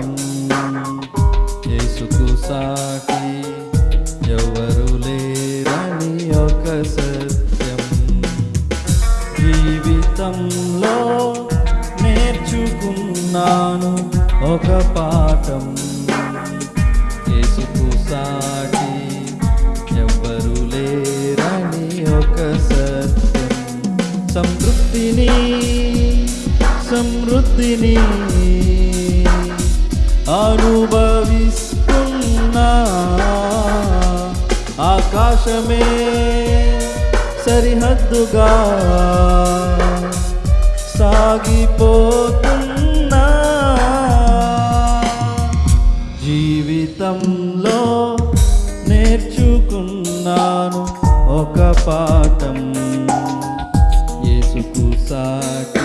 పాఠం యేసుకు సాటి ఎవరు లేరని ఒక సత్యం. జీవితంలో నేర్చుకున్నాను ఒక పాఠం. యేసుకు సాటి ఎవ్వరు లేరని ఒక సత్యం. సమృద్ధిని సమృద్ధిని అనుభవిస్తున్నా ఆకాశమే సరిహద్దుగా సాగిపోతున్నా జీవితంలో నేర్చుకున్నాను ఒక పాఠం. ఏసుకు సాటి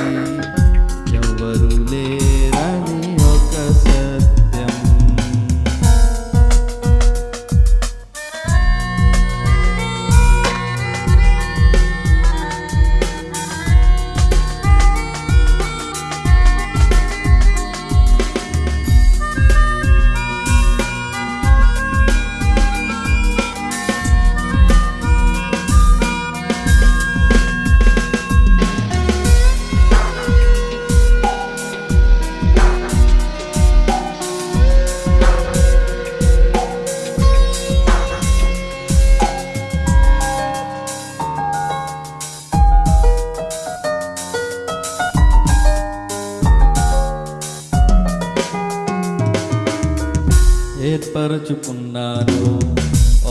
ఏర్పరచుకున్నాను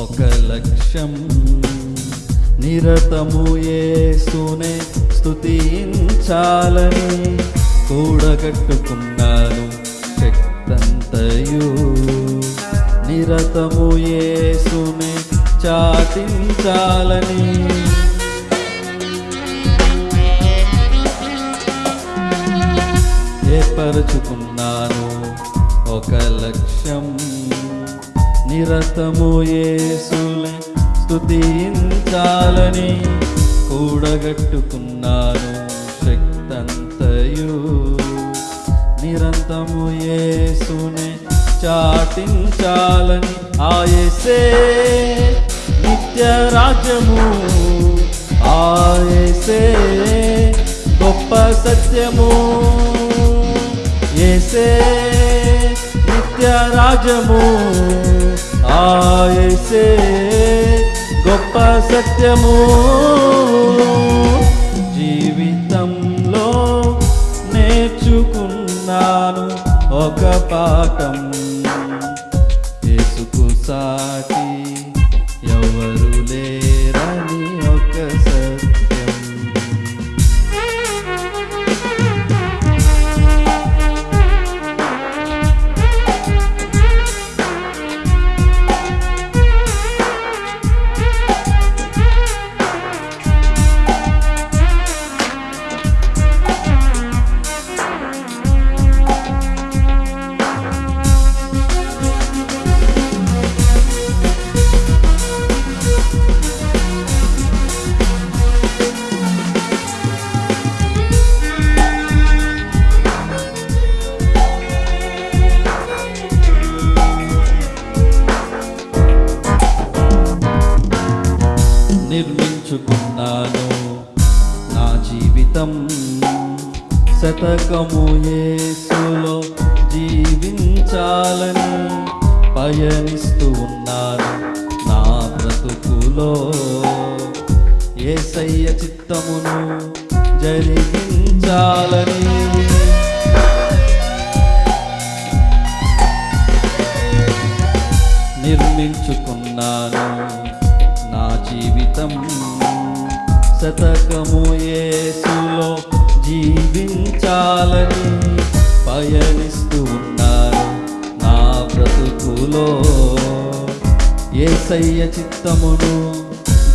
ఒక లక్ష్యం నిరతము ఏసునే స్థుతించాలని కూడగట్టుకున్నాను. శక్తంతయు నిరతము ఏసునే చాటించాలని. ఏర్పరచుకున్నాను. ఒక లక్ష్యం నిరతము యేసులే స్తుతించాలని కూడగట్టుకున్నాను శక్తంతయు. నిరంతము యేసునే చాటించాలని ఆయసే నిత్య రాజ్యము ఆయసే గొప్ప సత్యము. ఏసే నిత్య రాజ్యము ఆయేసే గొప్ప సత్యము. జీవితంలో నేర్చుకున్నాను ఒక పాఠం. యేసుకు సాటి నిర్మించుకున్నాను. నా జీవితం శతకము యేసులో జీవించాలని పయనిస్తూ ఉన్నాను. నా బ్రతుకులో ఏసయ్య చిత్తమును జరిగించాలని నిర్మించుకున్నాను. శతకము యేసులో జీవించాలని పయనిస్తూ ఉన్నారు నా బ్రతుకులో. ఏసయ్య చిత్తమును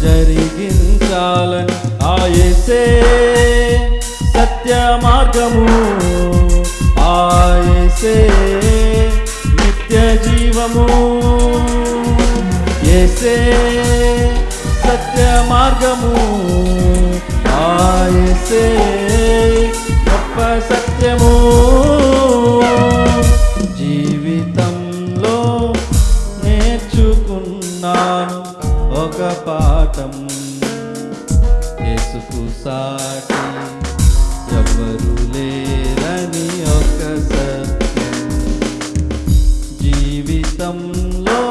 జరిగించాలని ఆయసే సత్య మార్గము ఆయసే నిత్య జీవము ఏసే సత్య మార్గము చేసే గొప్ప సత్యము. జీవితంలో నేర్చుకున్నాను ఒక పాఠం. యేసుకు సాటి ఎవరు లేరని ఒక జీవితంలో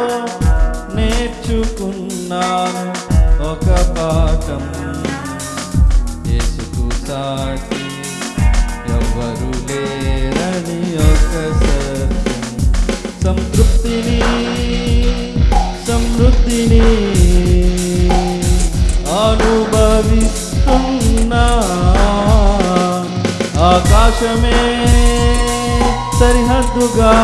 నేర్చుకున్నాను ఒక పాఠం. సాటి ఎవరు లేరని ఒక సత్యం. సంతృప్తిని సమృద్ధిని అనుభవిస్తున్నా ఆకాశమే సరిహద్దుగా